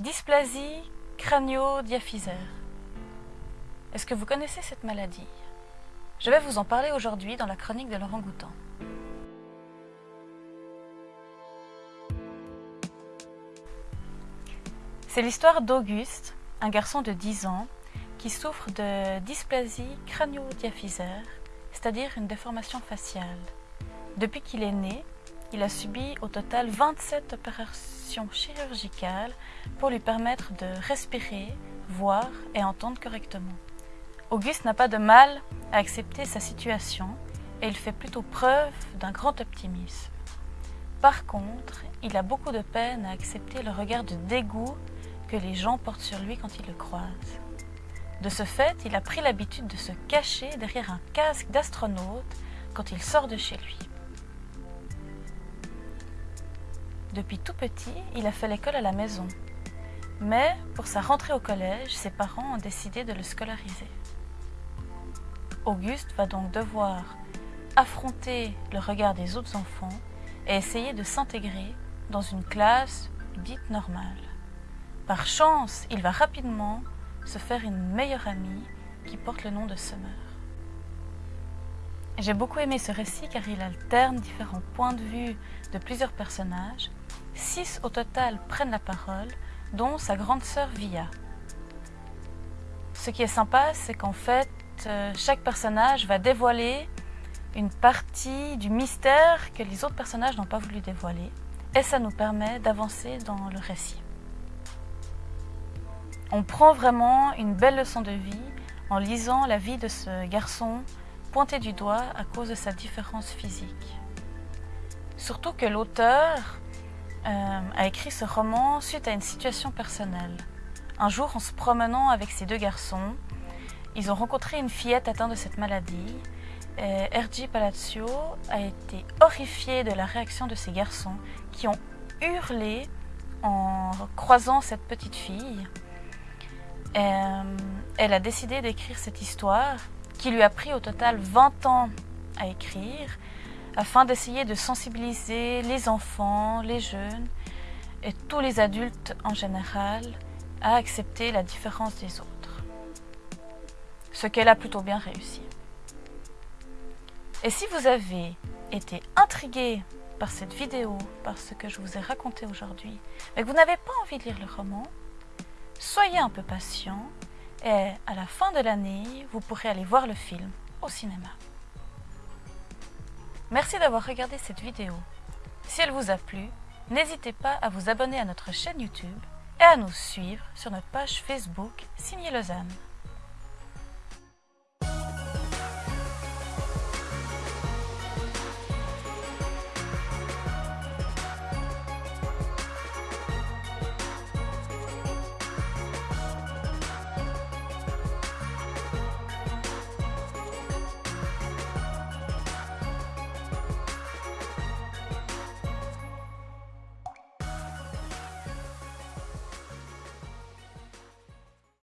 Dysplasie crânio-diaphysaire. Est-ce que vous connaissez cette maladie? Je vais vous en parler aujourd'hui dans la chronique de Laurent Goutan. C'est l'histoire d'Auguste, un garçon de 10 ans qui souffre de dysplasie crânio-diaphysaire, c'est-à-dire une déformation faciale. Depuis qu'il est né, il a subi au total 27 opérations chirurgicales pour lui permettre de respirer, voir et entendre correctement. Auguste n'a pas de mal à accepter sa situation et il fait plutôt preuve d'un grand optimisme. Par contre, il a beaucoup de peine à accepter le regard de dégoût que les gens portent sur lui quand ils le croisent. De ce fait, il a pris l'habitude de se cacher derrière un casque d'astronaute quand il sort de chez lui. Depuis tout petit, il a fait l'école à la maison. Mais pour sa rentrée au collège, ses parents ont décidé de le scolariser. Auguste va donc devoir affronter le regard des autres enfants et essayer de s'intégrer dans une classe dite normale. Par chance, il va rapidement se faire une meilleure amie qui porte le nom de Summer. J'ai beaucoup aimé ce récit car il alterne différents points de vue de plusieurs personnages Six au total prennent la parole, dont sa grande sœur Via. Ce qui est sympa, c'est qu'en fait, euh, chaque personnage va dévoiler une partie du mystère que les autres personnages n'ont pas voulu dévoiler. Et ça nous permet d'avancer dans le récit. On prend vraiment une belle leçon de vie en lisant la vie de ce garçon pointé du doigt à cause de sa différence physique. Surtout que l'auteur euh, a écrit ce roman suite à une situation personnelle. Un jour, en se promenant avec ces deux garçons, ils ont rencontré une fillette atteinte de cette maladie. Et R.G. Palazzo a été horrifié de la réaction de ces garçons qui ont hurlé en croisant cette petite fille. Euh, elle a décidé d'écrire cette histoire qui lui a pris au total 20 ans à écrire afin d'essayer de sensibiliser les enfants, les jeunes et tous les adultes en général à accepter la différence des autres. Ce qu'elle a plutôt bien réussi. Et si vous avez été intrigué par cette vidéo, par ce que je vous ai raconté aujourd'hui, mais que vous n'avez pas envie de lire le roman, soyez un peu patient et à la fin de l'année, vous pourrez aller voir le film au cinéma. Merci d'avoir regardé cette vidéo. Si elle vous a plu, n'hésitez pas à vous abonner à notre chaîne YouTube et à nous suivre sur notre page Facebook Signé Lausanne.